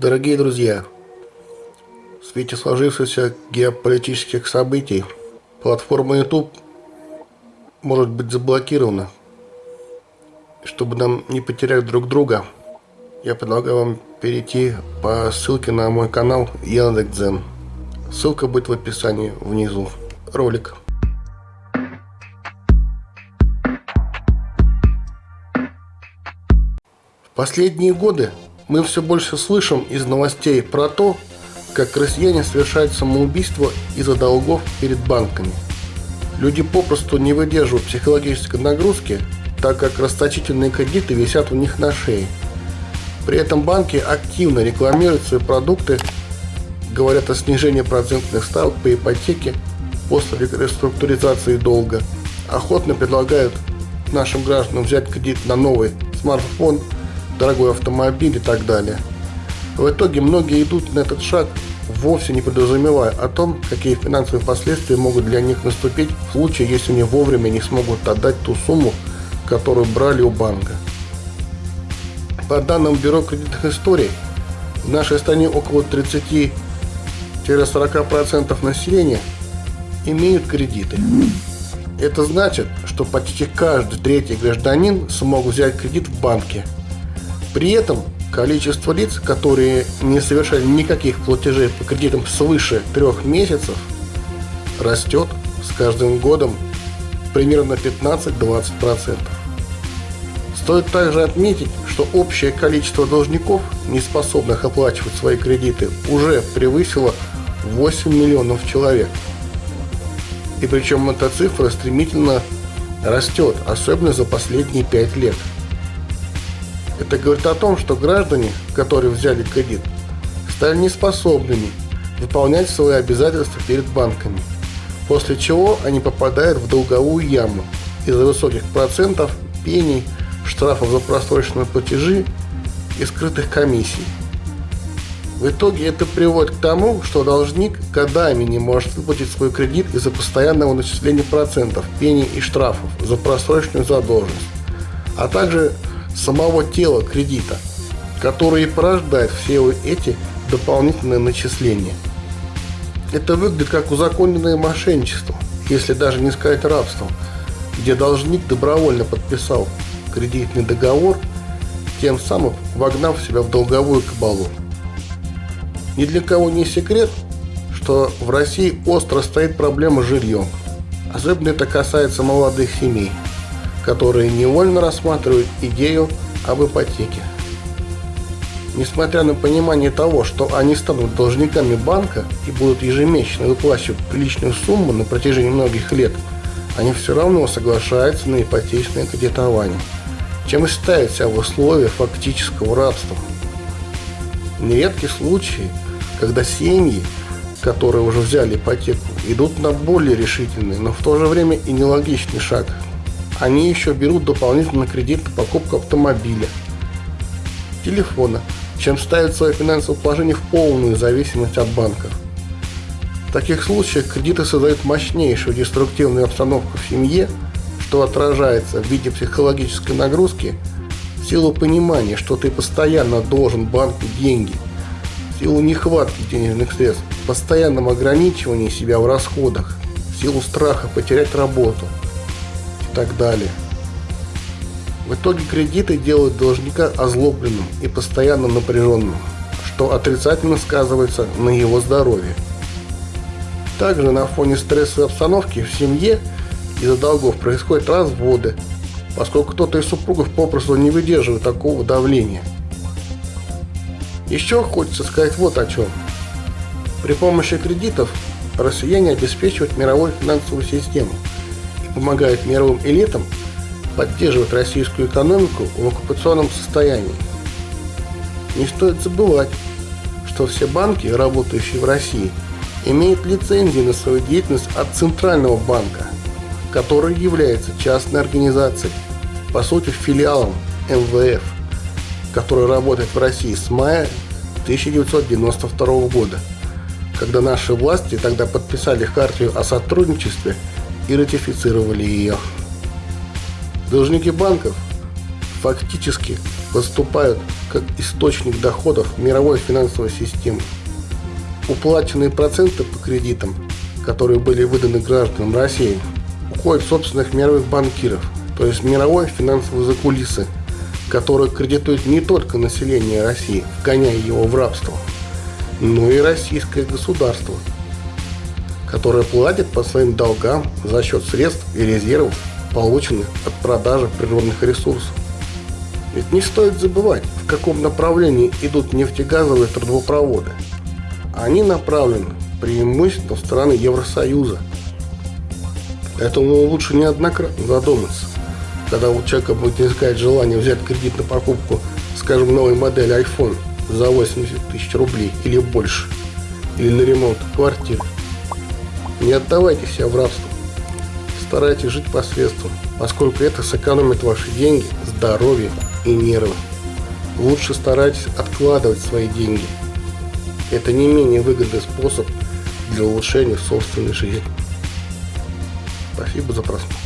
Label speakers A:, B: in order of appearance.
A: Дорогие друзья, в свете сложившихся геополитических событий платформа YouTube может быть заблокирована. Чтобы нам не потерять друг друга, я предлагаю вам перейти по ссылке на мой канал Яндекс.Дзен. Ссылка будет в описании внизу ролика. В последние годы мы все больше слышим из новостей про то, как россияне совершают самоубийство из-за долгов перед банками. Люди попросту не выдерживают психологической нагрузки, так как расточительные кредиты висят у них на шее. При этом банки активно рекламируют свои продукты, говорят о снижении процентных ставок по ипотеке после реструктуризации долга, охотно предлагают нашим гражданам взять кредит на новый смартфон – дорогой автомобиль и так далее. В итоге многие идут на этот шаг, вовсе не подразумевая о том, какие финансовые последствия могут для них наступить в случае, если они вовремя не смогут отдать ту сумму, которую брали у банка. По данным Бюро кредитных историй, в нашей стране около 30-40% населения имеют кредиты. Это значит, что почти каждый третий гражданин смог взять кредит в банке – при этом количество лиц, которые не совершали никаких платежей по кредитам свыше трех месяцев, растет с каждым годом примерно 15-20%. Стоит также отметить, что общее количество должников, не способных оплачивать свои кредиты, уже превысило 8 миллионов человек. И причем эта цифра стремительно растет, особенно за последние 5 лет – это говорит о том, что граждане, которые взяли кредит, стали неспособными выполнять свои обязательства перед банками, после чего они попадают в долговую яму из-за высоких процентов, пений, штрафов за просроченные платежи и скрытых комиссий. В итоге это приводит к тому, что должник годами не может выплатить свой кредит из-за постоянного начисления процентов, пений и штрафов за просроченную задолженность, а также самого тела кредита, который и порождает все эти дополнительные начисления. Это выглядит как узаконенное мошенничество, если даже не сказать рабство, где должник добровольно подписал кредитный договор, тем самым вогнав себя в долговую кабалу. Ни для кого не секрет, что в России остро стоит проблема с жильем. Особенно это касается молодых семей – которые невольно рассматривают идею об ипотеке. Несмотря на понимание того, что они станут должниками банка и будут ежемесячно выплачивать приличную сумму на протяжении многих лет, они все равно соглашаются на ипотечное кредитование, чем и ставят себя в условия фактического рабства. Нередки случаи, когда семьи, которые уже взяли ипотеку, идут на более решительный, но в то же время и нелогичный шаг – они еще берут дополнительный кредит на покупку автомобиля, телефона, чем ставят свое финансовое положение в полную зависимость от банков. В таких случаях кредиты создают мощнейшую деструктивную обстановку в семье, что отражается в виде психологической нагрузки в силу понимания, что ты постоянно должен банку деньги, в силу нехватки денежных средств, постоянном ограничивании себя в расходах, в силу страха потерять работу – так далее. В итоге кредиты делают должника озлобленным и постоянно напряженным, что отрицательно сказывается на его здоровье. Также на фоне стрессовой обстановки в семье из-за долгов происходят разводы, поскольку кто-то из супругов попросту не выдерживает такого давления. Еще хочется сказать вот о чем. При помощи кредитов россияне обеспечивают мировую финансовую систему – помогает мировым элитам поддерживать российскую экономику в оккупационном состоянии. Не стоит забывать, что все банки, работающие в России, имеют лицензии на свою деятельность от Центрального банка, который является частной организацией, по сути филиалом МВФ, который работает в России с мая 1992 года, когда наши власти тогда подписали хартию о сотрудничестве и ратифицировали ее. Должники банков фактически выступают как источник доходов мировой финансовой системы. Уплаченные проценты по кредитам, которые были выданы гражданам России, уходят в собственных мировых банкиров, то есть мировой финансовой закулисы, которые кредитуют не только население России, вгоняя его в рабство, но и российское государство, которое платит по своим долгам за счет средств и резервов, полученных от продажи природных ресурсов. Ведь не стоит забывать, в каком направлении идут нефтегазовые трубопроводы. Они направлены преимущественно в страны Евросоюза. Поэтому лучше неоднократно задуматься, когда у человека будет искать желание взять кредит на покупку, скажем, новой модели iPhone за 80 тысяч рублей или больше, или на ремонт квартиры. Не отдавайте себя в рабство. Старайтесь жить посредством, поскольку это сэкономит ваши деньги, здоровье и нервы. Лучше старайтесь откладывать свои деньги. Это не менее выгодный способ для улучшения собственной жизни. Спасибо за просмотр.